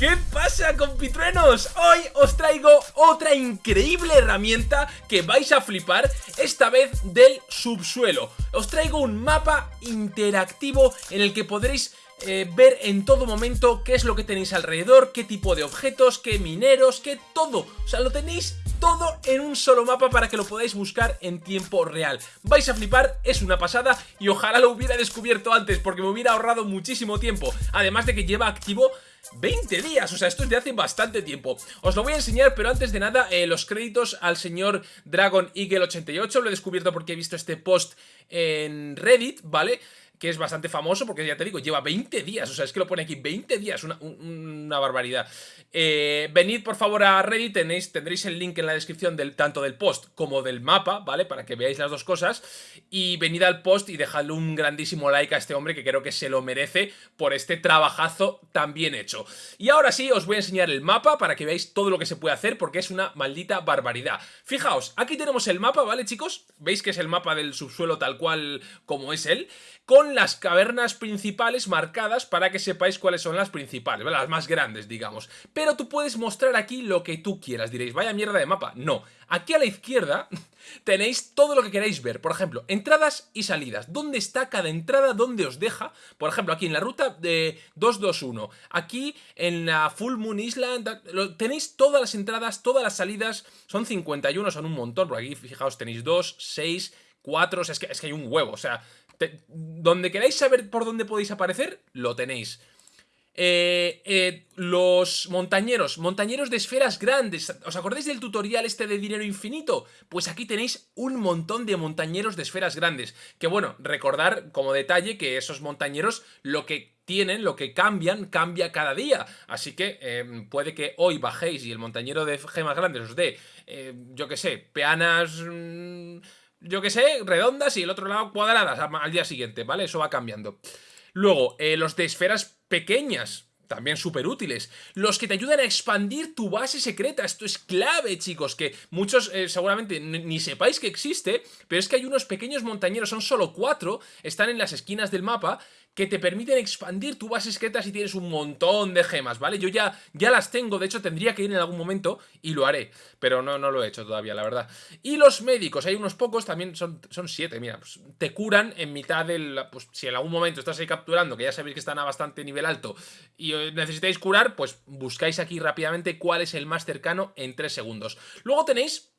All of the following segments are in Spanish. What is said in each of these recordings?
¿Qué pasa compitruenos? Hoy os traigo otra increíble herramienta que vais a flipar, esta vez del subsuelo. Os traigo un mapa interactivo en el que podréis eh, ver en todo momento qué es lo que tenéis alrededor, qué tipo de objetos, qué mineros, qué todo. O sea, lo tenéis todo en un solo mapa para que lo podáis buscar en tiempo real. Vais a flipar, es una pasada y ojalá lo hubiera descubierto antes porque me hubiera ahorrado muchísimo tiempo. Además de que lleva activo 20 días, o sea, esto es de hace bastante tiempo Os lo voy a enseñar, pero antes de nada, eh, los créditos al señor Dragon Eagle 88 Lo he descubierto porque he visto este post en Reddit, ¿vale? Que es bastante famoso porque ya te digo, lleva 20 días, o sea, es que lo pone aquí, 20 días, una, una barbaridad. Eh, venid por favor a Reddit, tenéis, tendréis el link en la descripción del, tanto del post como del mapa, ¿vale? Para que veáis las dos cosas. Y venid al post y dejadle un grandísimo like a este hombre que creo que se lo merece por este trabajazo tan bien hecho. Y ahora sí, os voy a enseñar el mapa para que veáis todo lo que se puede hacer porque es una maldita barbaridad. Fijaos, aquí tenemos el mapa, ¿vale chicos? Veis que es el mapa del subsuelo tal cual como es él con las cavernas principales marcadas para que sepáis cuáles son las principales, las más grandes, digamos. Pero tú puedes mostrar aquí lo que tú quieras, diréis, vaya mierda de mapa. No, aquí a la izquierda tenéis todo lo que queráis ver. Por ejemplo, entradas y salidas. ¿Dónde está cada entrada? ¿Dónde os deja? Por ejemplo, aquí en la ruta de 221. Aquí en la Full Moon Island. Tenéis todas las entradas, todas las salidas. Son 51, son un montón. Por aquí, fijaos, tenéis 2, 6, 4. es, que, es que hay un huevo. O sea, donde queráis saber por dónde podéis aparecer, lo tenéis. Eh, eh, los montañeros, montañeros de esferas grandes. ¿Os acordáis del tutorial este de dinero infinito? Pues aquí tenéis un montón de montañeros de esferas grandes. Que bueno, recordar como detalle que esos montañeros lo que tienen, lo que cambian, cambia cada día. Así que em, puede que hoy bajéis y el montañero de gemas grandes os dé, eh, yo que sé, peanas... Mm, yo que sé, redondas y el otro lado cuadradas al día siguiente, ¿vale? Eso va cambiando. Luego, eh, los de esferas pequeñas, también súper útiles. Los que te ayudan a expandir tu base secreta. Esto es clave, chicos, que muchos eh, seguramente ni sepáis que existe, pero es que hay unos pequeños montañeros, son solo cuatro, están en las esquinas del mapa, que te permiten expandir tu base secreta si tienes un montón de gemas, ¿vale? Yo ya, ya las tengo, de hecho tendría que ir en algún momento y lo haré, pero no, no lo he hecho todavía, la verdad. Y los médicos, hay unos pocos, también son, son siete, mira, pues, te curan en mitad del... Pues si en algún momento estás ahí capturando, que ya sabéis que están a bastante nivel alto, y eh, necesitáis curar, pues buscáis aquí rápidamente cuál es el más cercano en tres segundos. Luego tenéis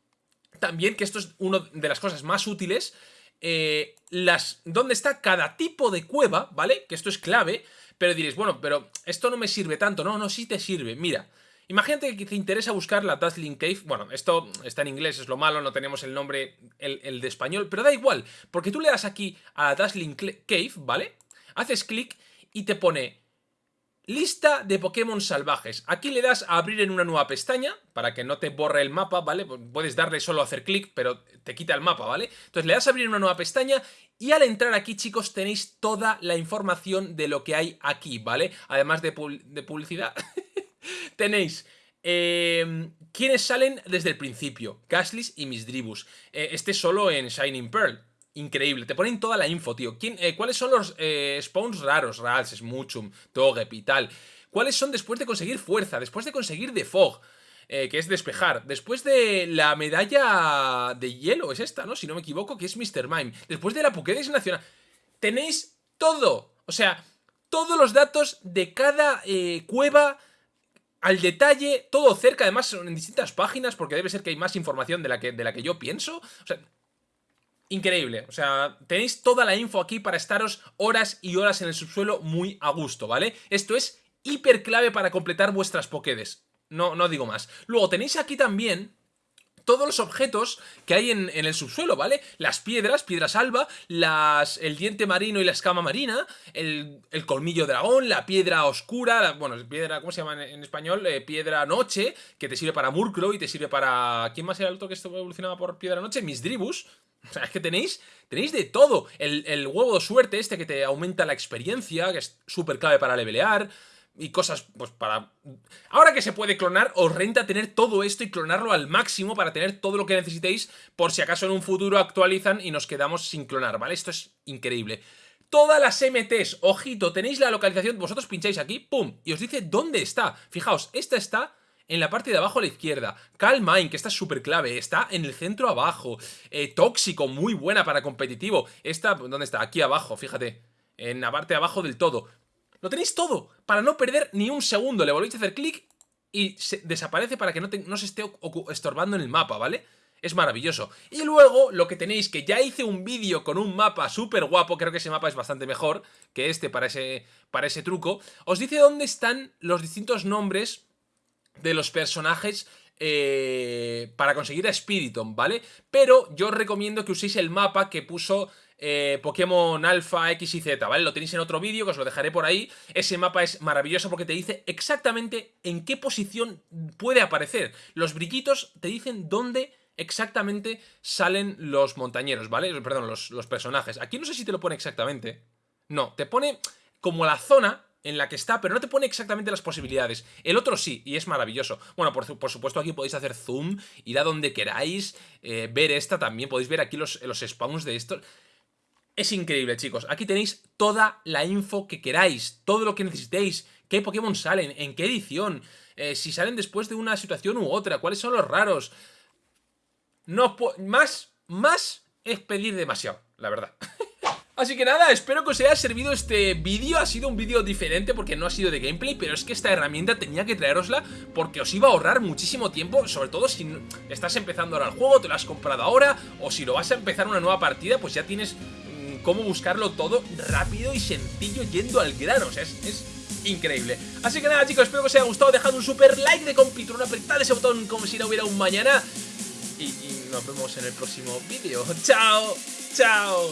también, que esto es una de las cosas más útiles, eh, las, dónde está cada tipo de cueva, ¿vale? Que esto es clave, pero diréis, bueno, pero esto no me sirve tanto. No, no, sí te sirve. Mira, imagínate que te interesa buscar la Dazzling Cave. Bueno, esto está en inglés, es lo malo, no tenemos el nombre, el, de español, pero da igual, porque tú le das aquí a la Dazzling Cave, ¿vale? Haces clic y te pone Lista de Pokémon salvajes. Aquí le das a abrir en una nueva pestaña para que no te borre el mapa, ¿vale? Puedes darle solo a hacer clic, pero te quita el mapa, ¿vale? Entonces le das a abrir una nueva pestaña y al entrar aquí, chicos, tenéis toda la información de lo que hay aquí, ¿vale? Además de, publicidad, tenéis... Eh, ¿Quiénes salen desde el principio? Gaslis y Misdribus. Eh, este solo en Shining Pearl increíble. Te ponen toda la info, tío. ¿Quién, eh, ¿Cuáles son los eh, spawns raros? Rals, Smuchum, Togep y tal. ¿Cuáles son después de conseguir fuerza? Después de conseguir de Fog. Eh, que es despejar. Después de la medalla de hielo, es esta, ¿no? Si no me equivoco, que es Mr. Mime. Después de la Pokédex Nacional. Tenéis todo. O sea, todos los datos de cada cueva al detalle, todo cerca, además en distintas páginas, porque debe ser que hay más información de la que, de la que yo pienso. O sea, increíble. O sea, tenéis toda la info aquí para estaros horas y horas en el subsuelo muy a gusto, ¿vale? Esto es hiper clave para completar vuestras Pokédex. No, no digo más. Luego tenéis aquí también todos los objetos que hay en, el subsuelo, ¿vale? Las piedras, piedras alba, las, el diente marino y la escama marina, el, colmillo dragón, la piedra oscura, bueno, piedra, ¿cómo se llama en, español? Eh, piedra noche, que te sirve para Murkrow y te sirve para... ¿Quién más era el otro que evolucionaba por piedra noche? Misdribus. O sea, es que tenéis, tenéis de todo. El, el huevo de suerte este que te aumenta la experiencia, que es súper clave para levelear y cosas, pues para... Ahora que se puede clonar, os renta tener todo esto y clonarlo al máximo para tener todo lo que necesitéis por si acaso en un futuro actualizan y nos quedamos sin clonar, ¿vale? Esto es increíble. todas las MTs. Ojito, tenéis la localización, vosotros pincháis aquí, pum, y os dice dónde está. Fijaos, esta está en la parte de abajo a la izquierda. Calm Mind, que esta es súper clave, está en el centro abajo. Eh, tóxico, muy buena para competitivo. Esta, ¿dónde está? Aquí abajo, fíjate. En la parte de abajo del todo. Lo tenéis todo, para no perder ni un segundo. Le volvéis a hacer clic y desaparece para que no, se esté estorbando en el mapa, ¿vale? Es maravilloso. Y luego, lo que tenéis, que ya hice un vídeo con un mapa súper guapo, creo que ese mapa es bastante mejor que este para ese, para ese truco, os dice dónde están los distintos nombres de los personajes eh, para conseguir a Spiritomb, ¿vale? Pero yo os recomiendo que uséis el mapa que puso eh, Pokémon Alpha X y Z, ¿vale? Lo tenéis en otro vídeo, que os lo dejaré por ahí. Ese mapa es maravilloso porque te dice exactamente en qué posición puede aparecer. Los brillitos te dicen dónde exactamente salen los montañeros, ¿vale? Perdón, los, personajes. Aquí no sé si te lo pone exactamente. No, te pone como la zona en la que está, pero no te pone exactamente las posibilidades. El otro sí, y es maravilloso. Bueno, por, supuesto aquí podéis hacer zoom, ir a donde queráis, eh, ver esta también, podéis ver aquí los, los spawns de estos. Es increíble, chicos. Aquí tenéis toda la info que queráis, todo lo que necesitéis, qué Pokémon salen, en qué edición, eh, si salen después de una situación u otra, cuáles son los raros. No, más, más es pedir demasiado, la verdad. Así que nada, espero que os haya servido este vídeo, ha sido un vídeo diferente porque no ha sido de gameplay, pero es que esta herramienta tenía que traerosla porque os iba a ahorrar muchísimo tiempo, sobre todo si estás empezando ahora el juego, te lo has comprado ahora, o si lo vas a empezar una nueva partida, pues ya tienes cómo buscarlo todo rápido y sencillo yendo al grano, o sea, es, increíble. Así que nada chicos, espero que os haya gustado, dejad un super like de compitrón, apretad ese botón como si no hubiera un mañana y, y nos vemos en el próximo vídeo. ¡Chao! ¡Chao!